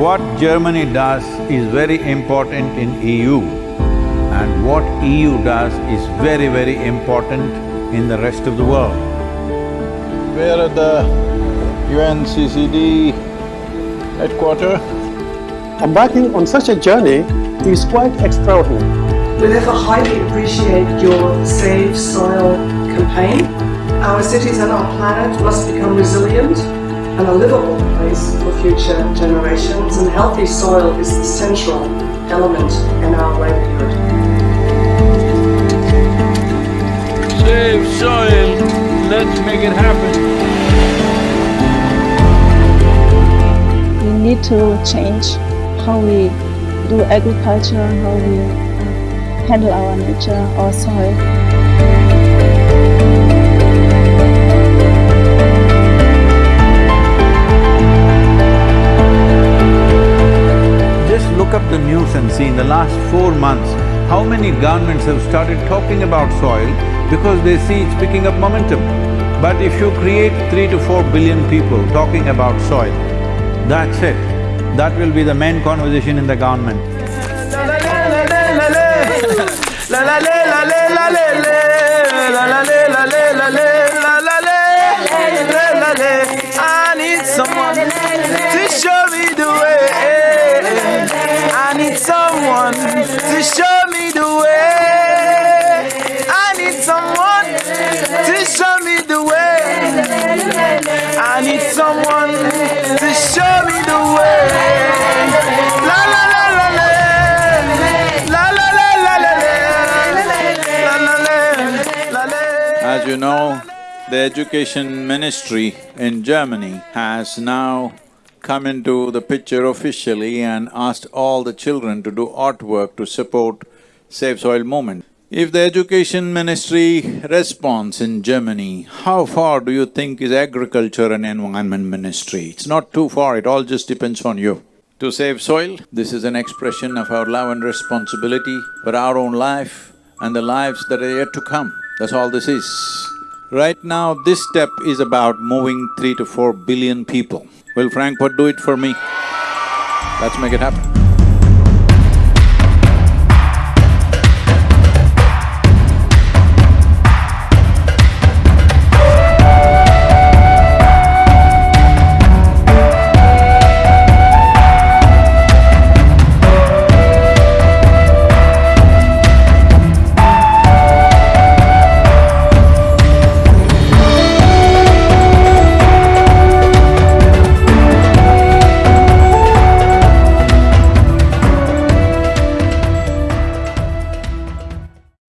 what Germany does is very important in EU and what EU does is very, very important in the rest of the world. Where are at the UNCCD headquarters? Embarking on such a journey is quite extraordinary. We therefore highly appreciate your Save Soil campaign. Our cities and our planet must become resilient and a livable place for future generations and healthy soil is the central element in our livelihood. Save soil, let's make it happen. We need to change how we do agriculture, how we uh, handle our nature, our soil. See in the last four months, how many governments have started talking about soil because they see it's picking up momentum. But if you create three to four billion people talking about soil, that's it. That will be the main conversation in the government. I need someone to show me need someone to show me the way. La la la la la. La la la la la la. La la la. As you know, the education ministry in Germany has now come into the picture officially and asked all the children to do artwork to support Save Soil movement. If the education ministry responds in Germany, how far do you think is agriculture and environment ministry? It's not too far, it all just depends on you. To save soil, this is an expression of our love and responsibility for our own life and the lives that are yet to come. That's all this is. Right now, this step is about moving three to four billion people. Will Frankfurt do it for me? Let's make it happen.